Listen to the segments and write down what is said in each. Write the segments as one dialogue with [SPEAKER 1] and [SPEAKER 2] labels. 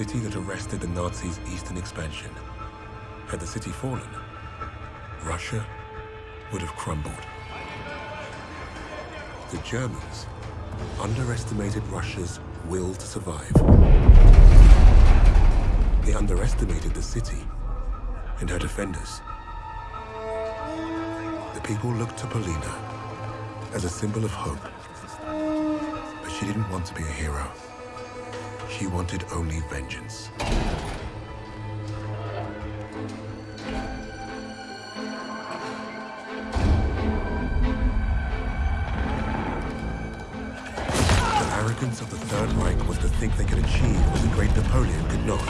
[SPEAKER 1] City that arrested the Nazis' eastern expansion. Had the city fallen, Russia would have crumbled. The Germans underestimated Russia's will to survive. They underestimated the city and her defenders. The people looked to Polina as a symbol of hope. But she didn't want to be a hero. She wanted only vengeance. The arrogance of the Third Reich was to think they could achieve what the great Napoleon could not.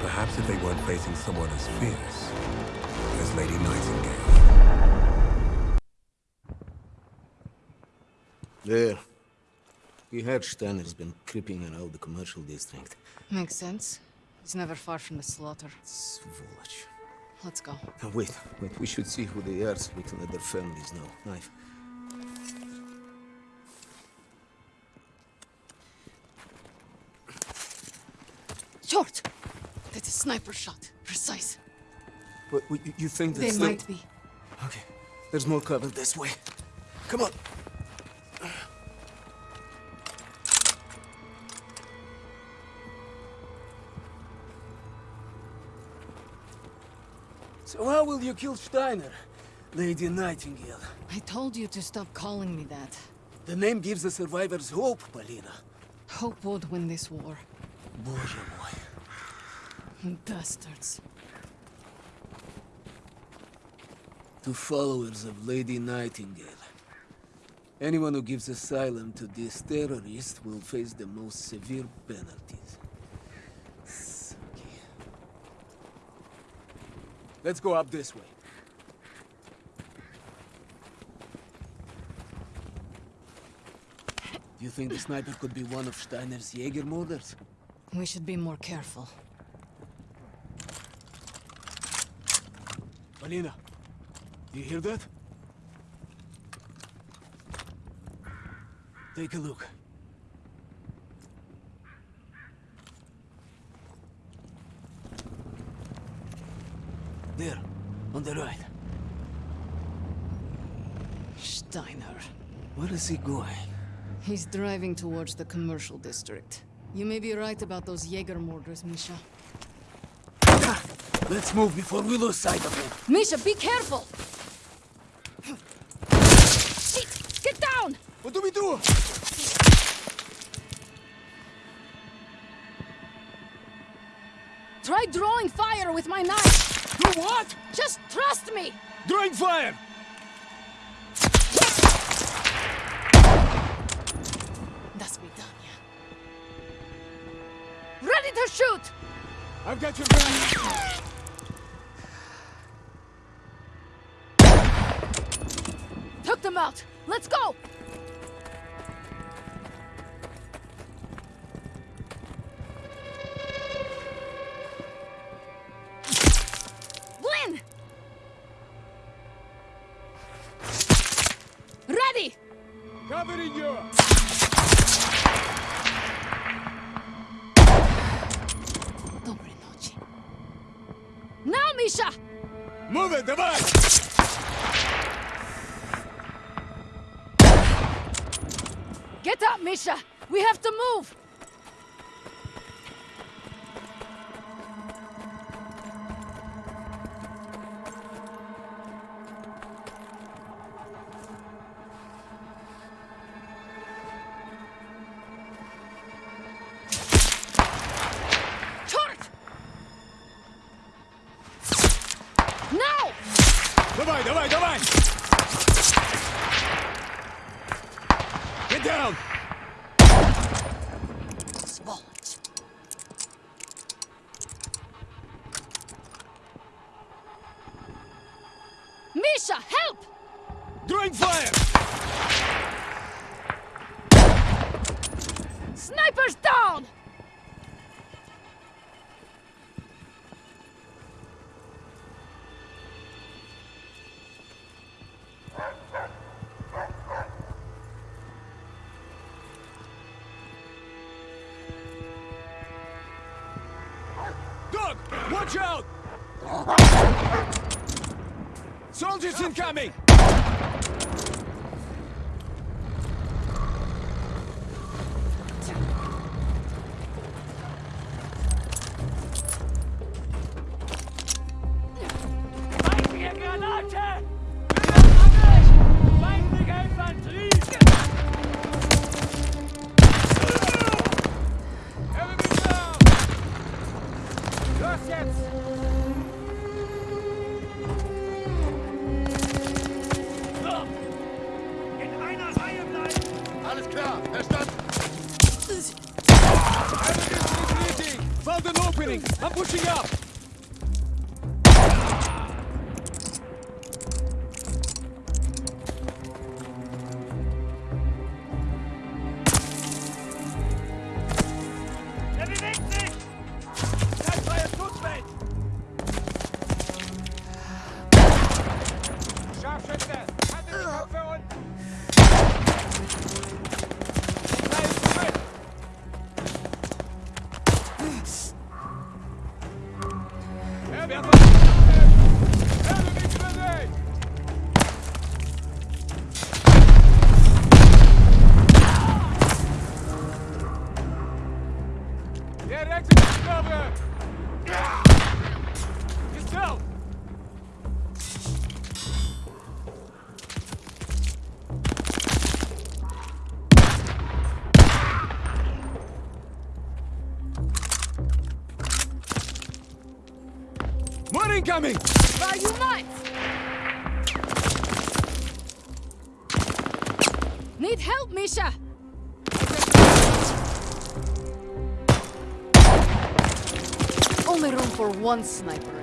[SPEAKER 1] Perhaps if they weren't facing someone as fierce as Lady Nightingale.
[SPEAKER 2] There. We heard Steiner's been creeping around the commercial district.
[SPEAKER 3] Makes sense. He's never far from the slaughter.
[SPEAKER 2] Svoloch.
[SPEAKER 3] Let's go.
[SPEAKER 2] Now wait, wait, we should see who they are so we can let their families know. Knife.
[SPEAKER 3] Short! That's a sniper shot. Precise.
[SPEAKER 2] But you, you think
[SPEAKER 3] They
[SPEAKER 2] that's the-
[SPEAKER 3] might be.
[SPEAKER 2] Okay, there's more cover this way. Come on. So how will you kill Steiner, Lady Nightingale?
[SPEAKER 3] I told you to stop calling me that.
[SPEAKER 2] The name gives the survivors hope, Polina.
[SPEAKER 3] Hope would win this war.
[SPEAKER 2] Боже мой.
[SPEAKER 3] Bastards.
[SPEAKER 2] To followers of Lady Nightingale. Anyone who gives asylum to this terrorist will face the most severe penalties. Let's go up this way. Do you think the sniper could be one of Steiner's Jaeger murders?
[SPEAKER 3] We should be more careful.
[SPEAKER 2] Polina, do you hear that? Take a look. There, on the right.
[SPEAKER 3] Steiner.
[SPEAKER 2] Where is he going?
[SPEAKER 3] He's driving towards the commercial district. You may be right about those Jaeger murders, Misha.
[SPEAKER 2] Let's move before we lose sight of him.
[SPEAKER 3] Misha, be careful! Shit! Get down!
[SPEAKER 2] What do we do?
[SPEAKER 3] Try drawing fire with my knife!
[SPEAKER 2] Do what?
[SPEAKER 3] Just trust me!
[SPEAKER 2] Drawing fire!
[SPEAKER 3] That's me done, yeah. Ready to shoot!
[SPEAKER 2] I've got your back.
[SPEAKER 4] Los jetzt! So! In einer Reihe bleiben!
[SPEAKER 2] Alles klar, verstanden.
[SPEAKER 5] Enemy is retreating! Found an opening! I'm pushing up!
[SPEAKER 3] Help, Misha! Only room for one sniper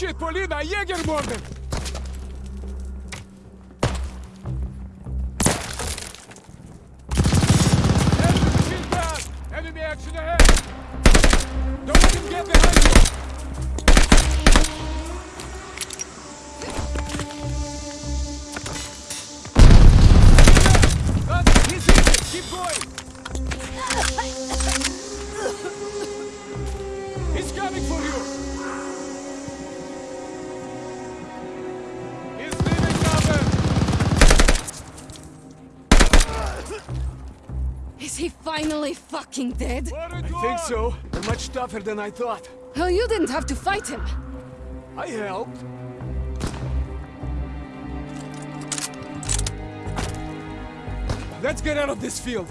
[SPEAKER 5] Holy shit, Polina, Jägermorden! Enemy
[SPEAKER 3] fucking dead?
[SPEAKER 5] I think so. They're much tougher than I thought.
[SPEAKER 3] Hell, you didn't have to fight him.
[SPEAKER 5] I helped. Let's get out of this field.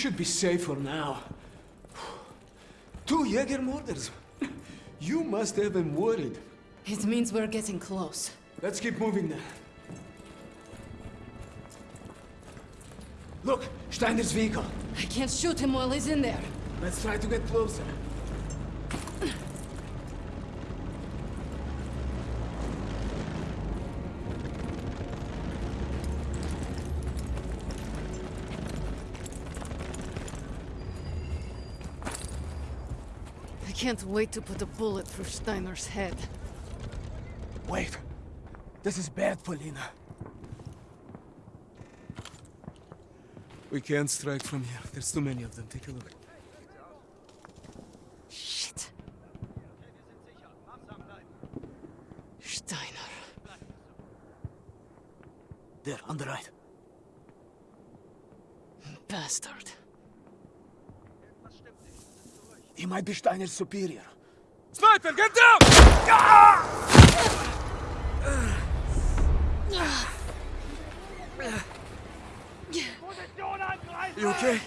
[SPEAKER 5] Should be safe for now. Two Jäger murders. You must have been worried.
[SPEAKER 3] It means we're getting close.
[SPEAKER 5] Let's keep moving then.
[SPEAKER 2] Look, Steiner's vehicle.
[SPEAKER 3] I can't shoot him while he's in there.
[SPEAKER 2] Let's try to get closer.
[SPEAKER 3] Can't wait to put a bullet through Steiner's head.
[SPEAKER 2] Wait. This is bad, for Polina. We can't strike from here. There's too many of them. Take a look.
[SPEAKER 3] Shit. Steiner.
[SPEAKER 2] There, on the right.
[SPEAKER 3] Bastard.
[SPEAKER 2] He might be Steiner's superior.
[SPEAKER 6] Sniper, get down!
[SPEAKER 2] You okay?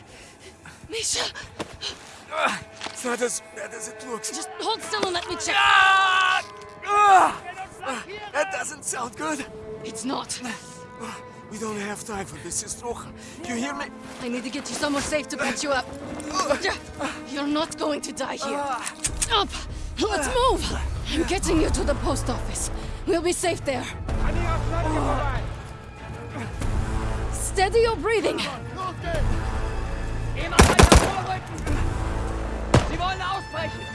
[SPEAKER 3] Misha,
[SPEAKER 2] It's not as bad as it looks.
[SPEAKER 3] just hold still and let me check.
[SPEAKER 2] Ah! Ah! That doesn't sound good.
[SPEAKER 3] It's not.
[SPEAKER 2] We don't have time for this, Istrocha. You hear me?
[SPEAKER 3] I need to get you somewhere safe to patch you up. You're not going to die here. Up! Let's move! I'm getting you to the post office. We'll be safe there. Steady your breathing.
[SPEAKER 6] Immer weiter vorrücken! Sie wollen ausbrechen!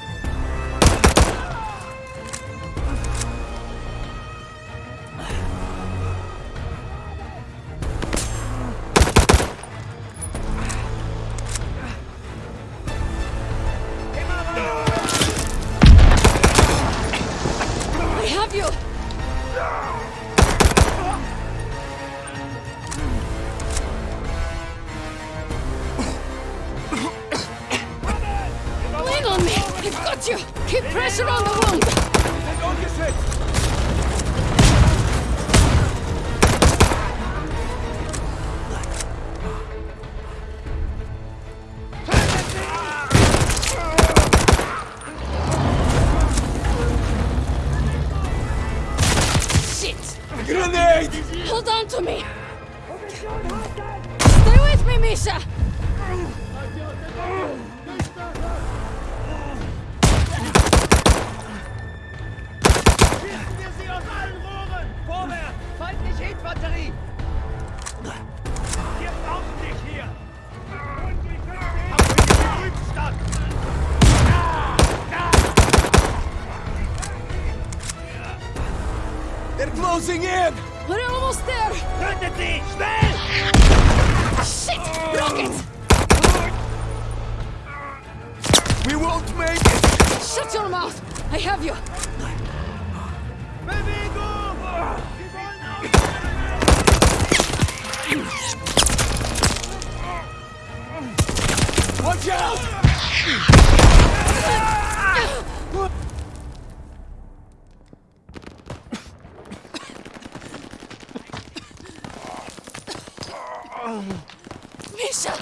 [SPEAKER 3] Misha!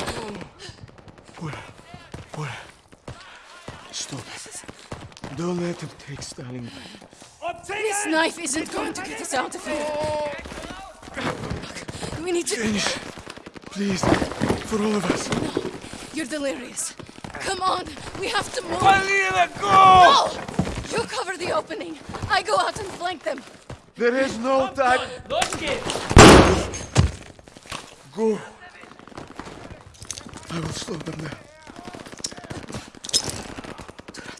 [SPEAKER 2] What? What? Stop. Don't let him take Stalin.
[SPEAKER 3] This knife isn't going to get us out of here. We need to...
[SPEAKER 2] Finish. Please. For all of us.
[SPEAKER 3] No, You're delirious. Come on, we have to move.
[SPEAKER 2] Polina, go!
[SPEAKER 3] No! You cover the opening. I go out and flank them.
[SPEAKER 2] There is no time.
[SPEAKER 6] Los geht's!
[SPEAKER 2] Go. I will slow them down.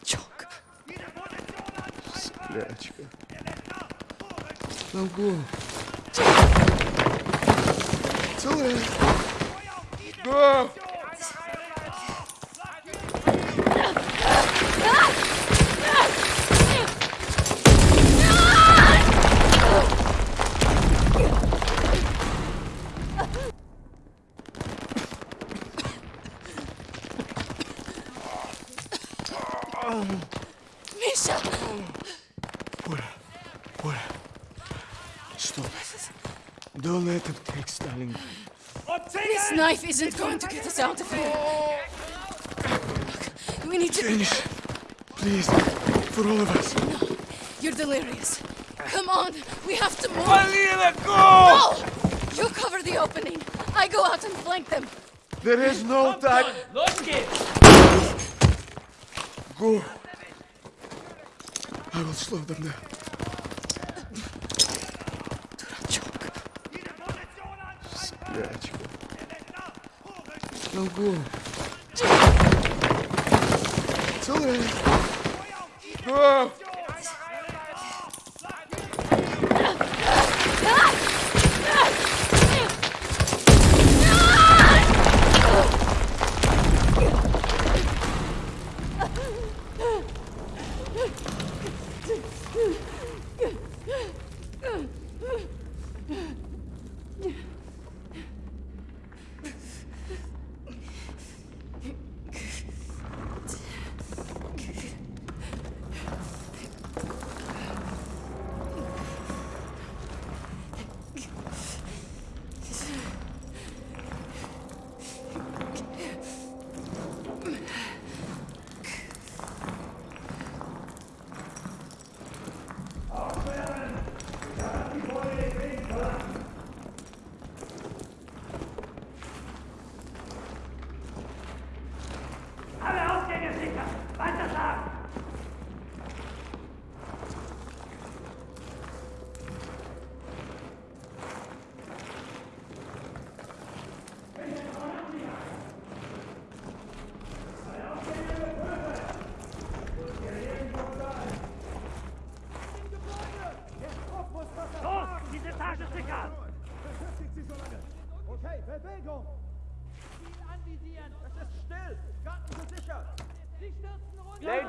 [SPEAKER 3] Choke.
[SPEAKER 2] Блядочка. Now go. It's all right. Go!
[SPEAKER 3] life isn't going to get us out of here. Look, we need to...
[SPEAKER 2] Finish. Please. For all of us. No.
[SPEAKER 3] You're delirious. Come on. We have to move.
[SPEAKER 2] Go!
[SPEAKER 3] No! You cover the opening. I go out and flank them.
[SPEAKER 2] There is no time.
[SPEAKER 7] On,
[SPEAKER 2] go. I will slow them down.
[SPEAKER 8] no good. Till.
[SPEAKER 7] Oh.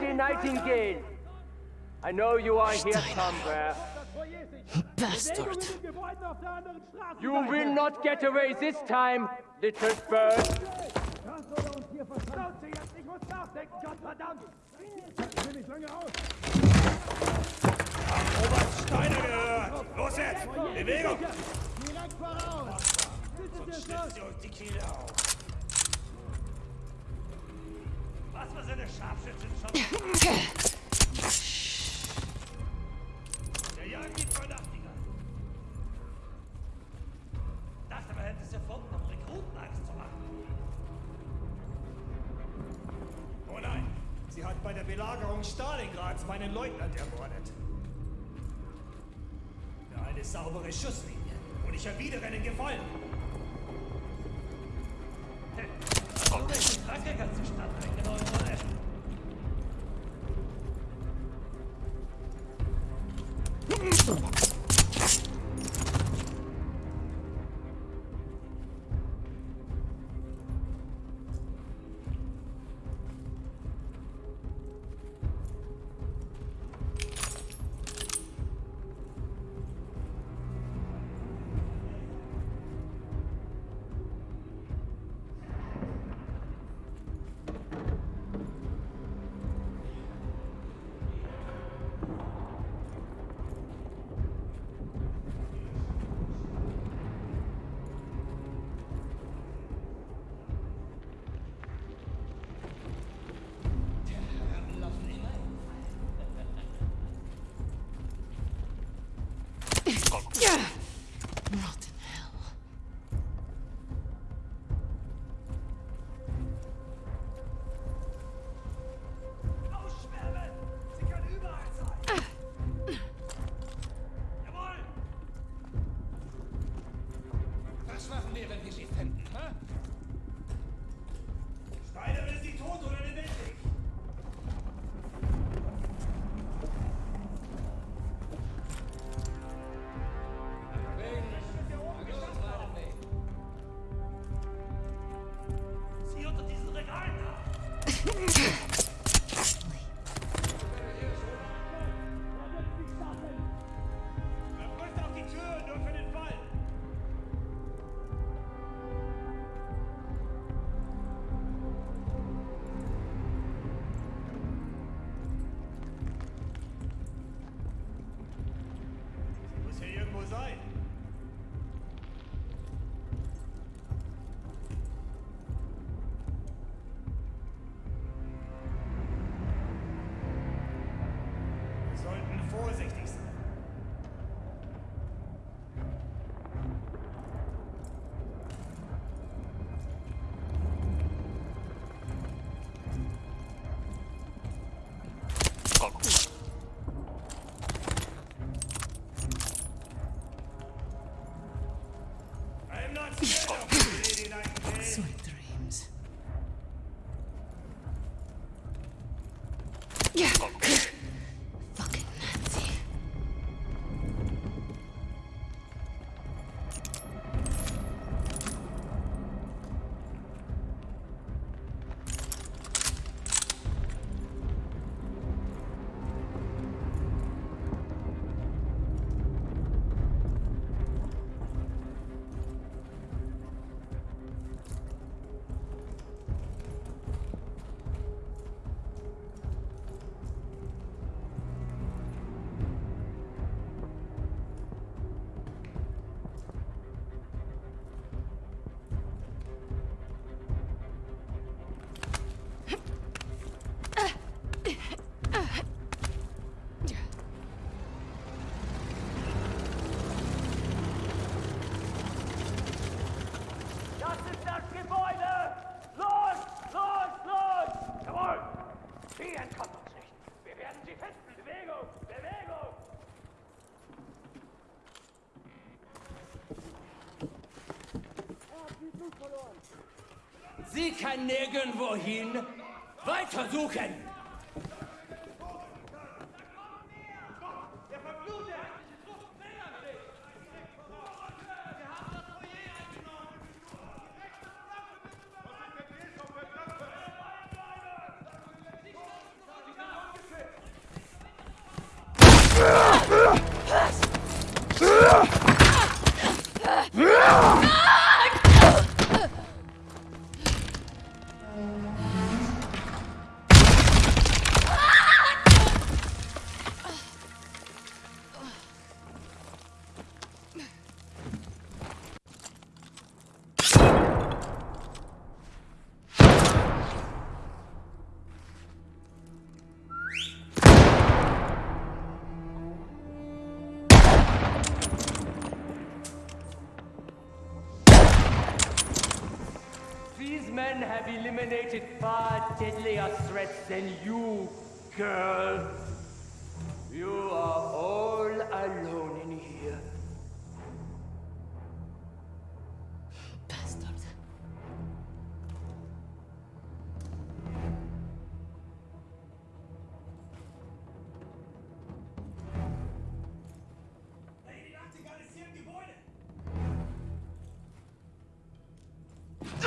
[SPEAKER 7] Nightingale. I know you are here somewhere.
[SPEAKER 3] Bastard.
[SPEAKER 7] You will not get away this time, little bird.
[SPEAKER 4] hat bei der Belagerung Stalingrads meinen Leutnant ermordet. Für eine saubere Schusslinie. Und ich erwidere einen Gefallen. Hm. Hey, oh, welche Krankheit hast du statt eingebaut?
[SPEAKER 3] Yeah.
[SPEAKER 7] Sie
[SPEAKER 4] kann nirgendwo hin. Weiter suchen!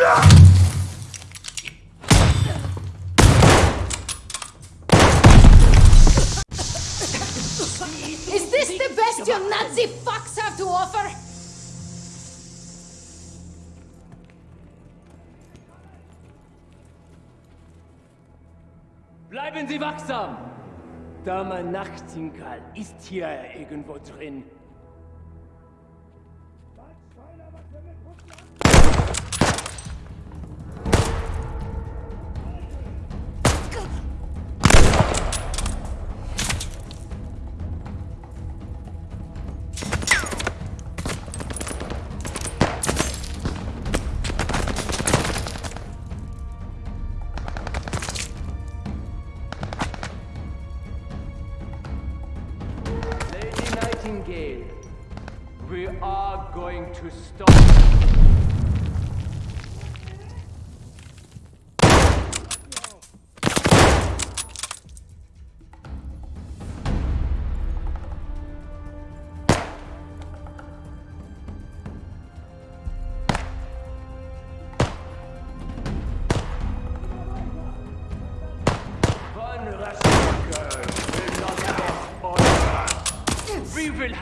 [SPEAKER 3] Is this the best you Nazi fucks have to offer?
[SPEAKER 7] Bleiben Sie wachsam! Dame Nachtigall ist hier irgendwo drin.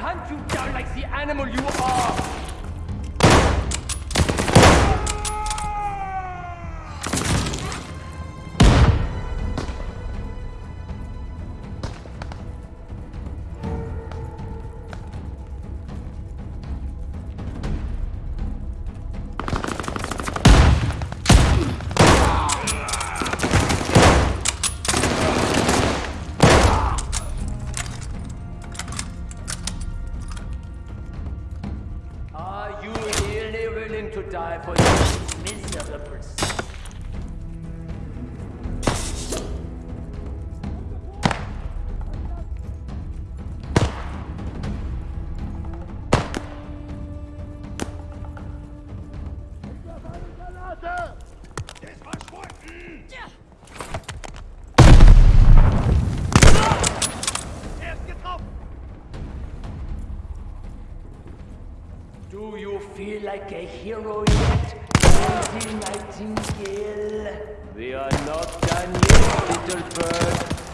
[SPEAKER 7] Hunt you down like the animal you are! Feel like a hero yet, Lady Nightingale? We are not done yet, little bird.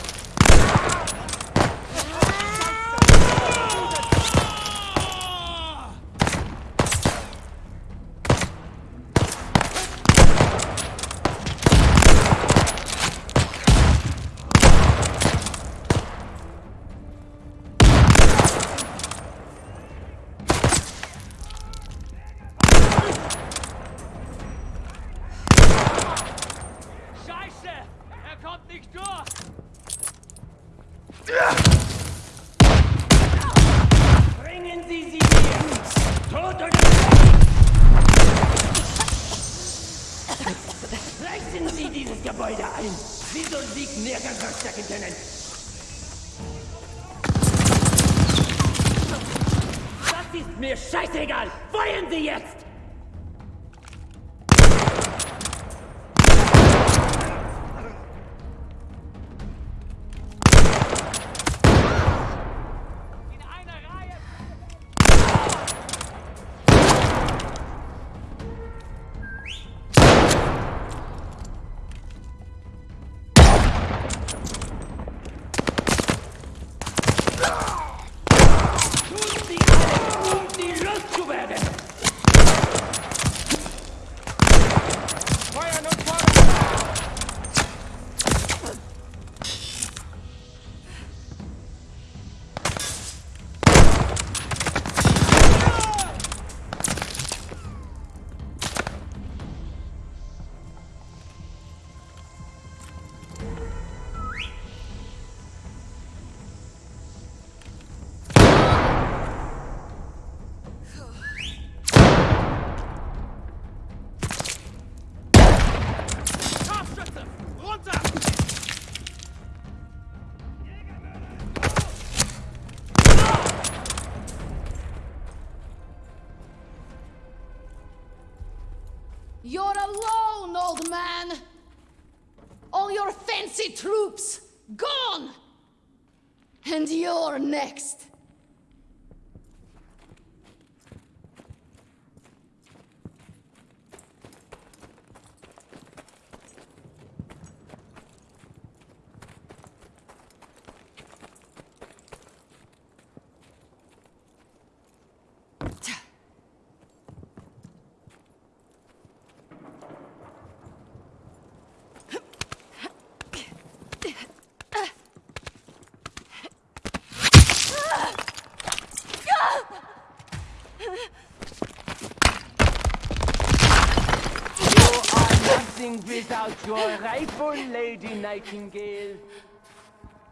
[SPEAKER 7] Nothing your rifle, Lady Nightingale.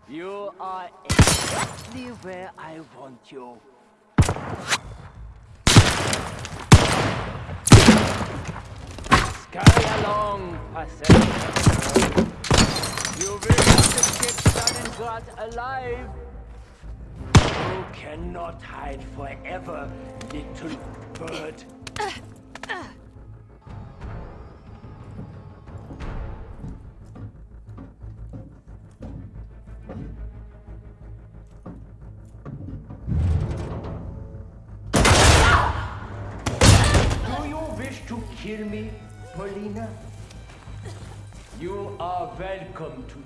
[SPEAKER 7] You are exactly where I want you. Scurry along, pathetic. You will not escape Stalingrad alive. You cannot hide forever, little bird. Uh, welcome to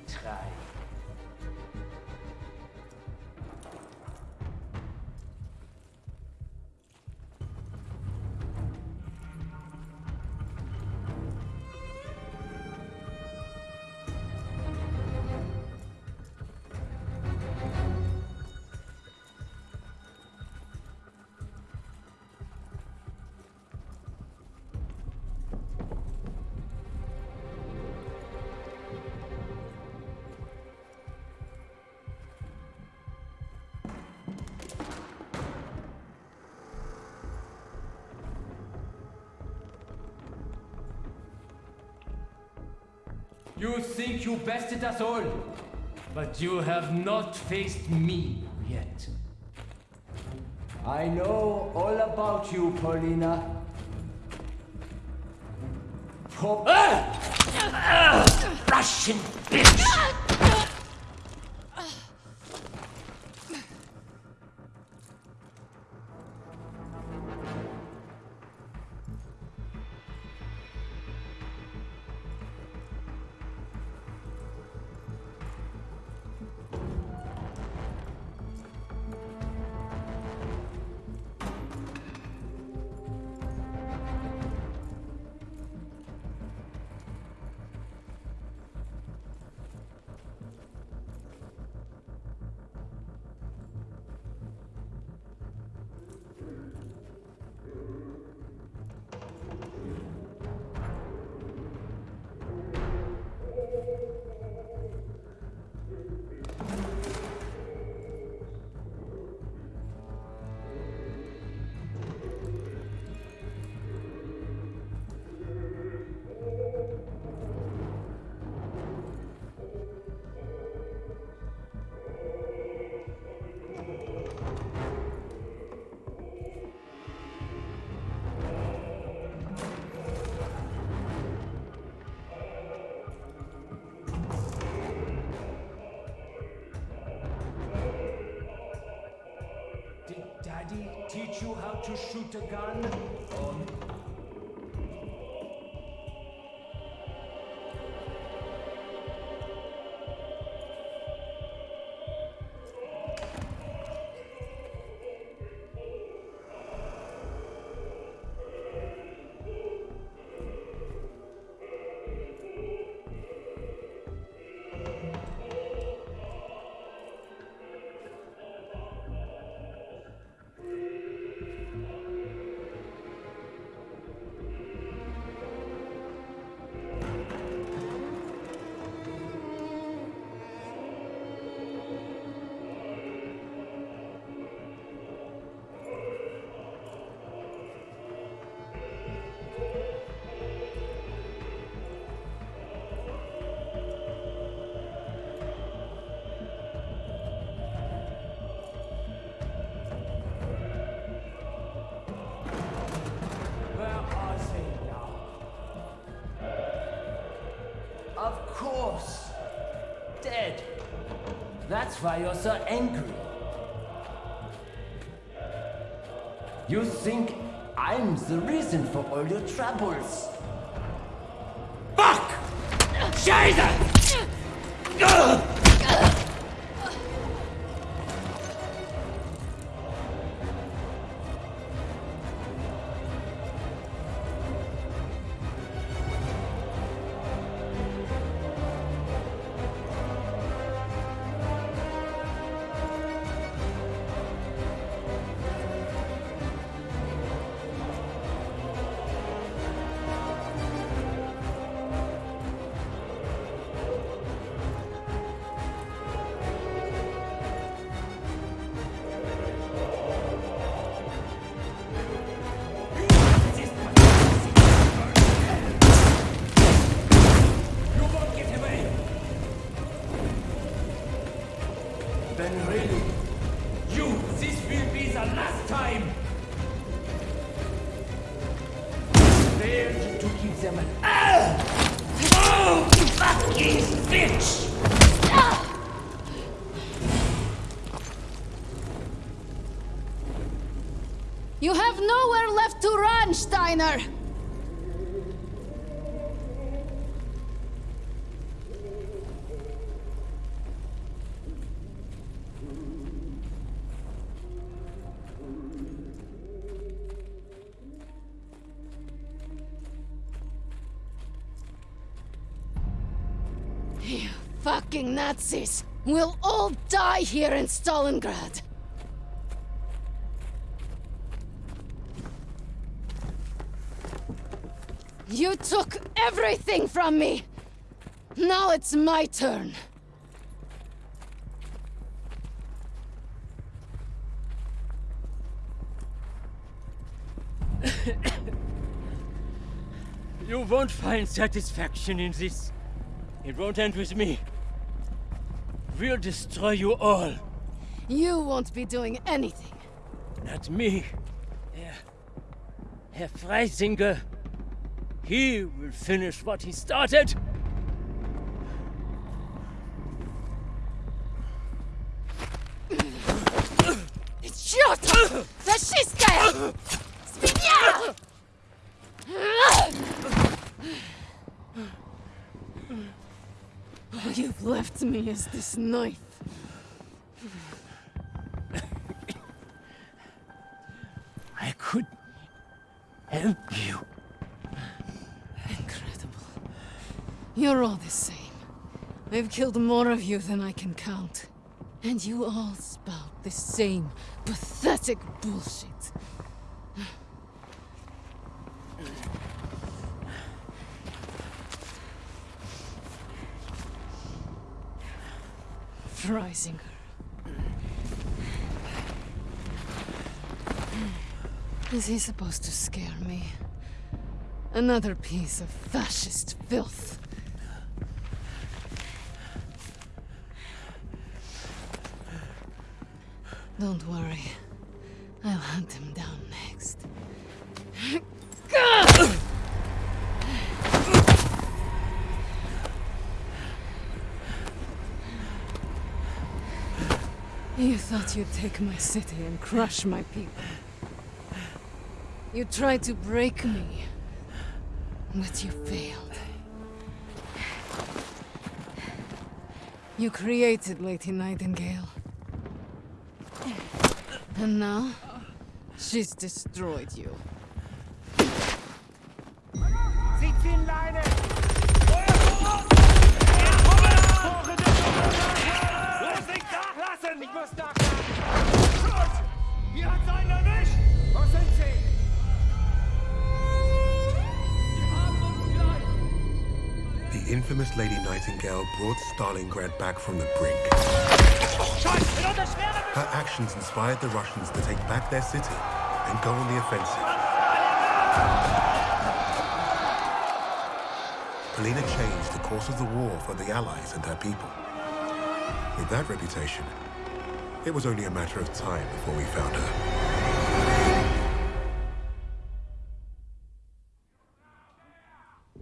[SPEAKER 7] You think you bested us all, but you have not faced me yet. I know all about you, Polina. Po- Ah! Ah! Russian bitch! Shoot a gun? That's why you're so angry. You think I'm the reason for all your troubles. Fuck! Scheiße!
[SPEAKER 3] Run, Steiner! You fucking Nazis! We'll all die here in Stalingrad! You took everything from me! Now it's my turn.
[SPEAKER 7] You won't find satisfaction in this. It won't end with me. We'll destroy you all.
[SPEAKER 3] You won't be doing anything.
[SPEAKER 7] Not me. Herr, Herr Freisinger. He will finish what he started.
[SPEAKER 3] Черт! Фашистская! Свинья! All you've left me is this knife. I've killed more of you than I can count. And you all spout the same pathetic bullshit. Freisinger. Is he supposed to scare me? Another piece of fascist filth. Don't worry. I'll hunt him down next. You thought you'd take my city and crush my people. You tried to break me, but you failed. You created Lady Nightingale. And now, she's destroyed you.
[SPEAKER 1] Infamous Lady Nightingale brought Stalingrad back from the brink. Her actions inspired the Russians to take back their city and go on the offensive. Polina changed the course of the war for the Allies and their people. With that reputation, it was only a matter of time before we found her.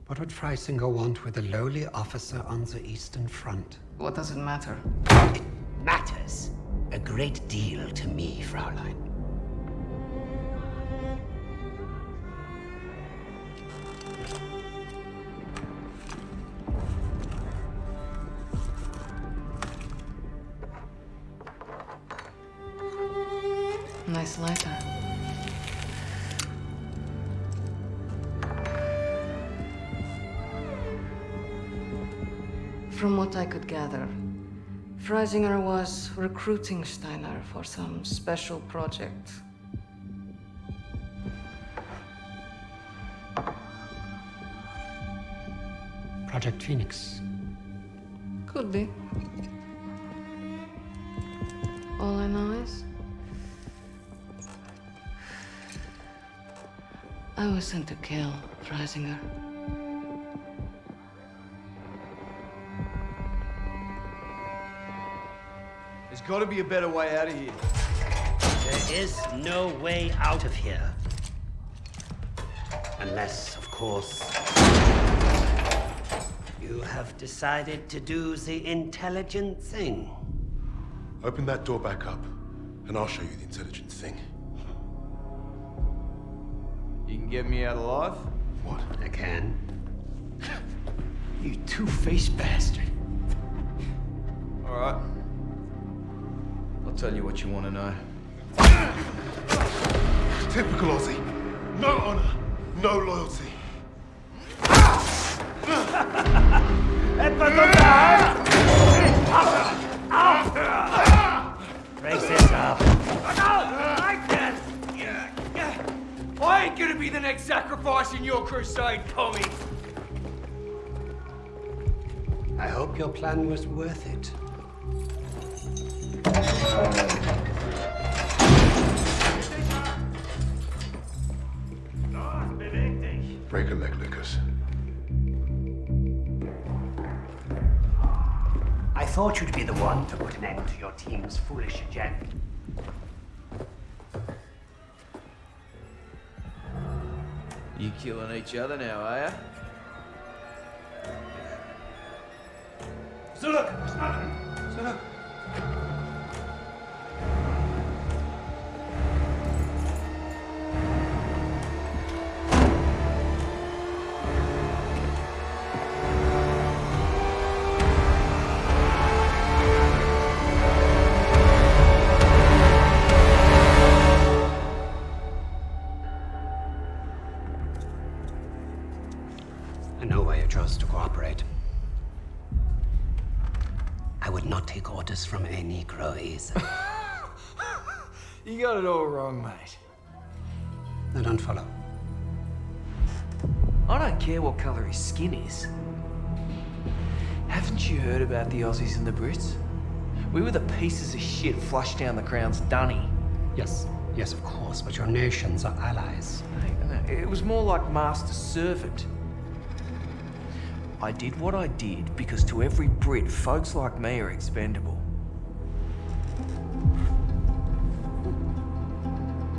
[SPEAKER 9] What would Freisinger want with a lowly officer on the Eastern Front?
[SPEAKER 3] What does it matter?
[SPEAKER 9] It matters a great deal to me, Fraulein.
[SPEAKER 3] Freisinger was recruiting Steiner for some special project.
[SPEAKER 9] Project Phoenix.
[SPEAKER 3] Could be. All I know is... I was sent to kill Freisinger.
[SPEAKER 10] There's got to be a better way out of here.
[SPEAKER 9] There is no way out of here. Unless, of course, you have decided to do the intelligent thing.
[SPEAKER 1] Open that door back up, and I'll show you the intelligent thing.
[SPEAKER 10] You can get me out alive?
[SPEAKER 1] What?
[SPEAKER 9] I can.
[SPEAKER 10] You two-faced bastard. All right. I'll tell you what you want to know.
[SPEAKER 1] Typical Aussie. No honor, no loyalty.
[SPEAKER 9] Brace this up.
[SPEAKER 10] I ain't gonna be the next sacrifice in your crusade, Tommy.
[SPEAKER 9] I hope your plan was worth it.
[SPEAKER 4] Los, beweg dich!
[SPEAKER 1] Break a leg, Lucas.
[SPEAKER 9] I thought you'd be the one to put an end to your team's foolish agenda.
[SPEAKER 10] You killing each other now, are ya?
[SPEAKER 4] Zurück! Zurück!
[SPEAKER 10] You got it all wrong, mate.
[SPEAKER 9] I don't follow.
[SPEAKER 10] I don't care what colour his skin is. Haven't you heard about the Aussies and the Brits? We were the pieces of shit flushed down the crown's dunny.
[SPEAKER 9] Yes, yes, of course, but your nations are allies.
[SPEAKER 10] Hey, It was more like master-servant. I did what I did because to every Brit, folks like me are expendable.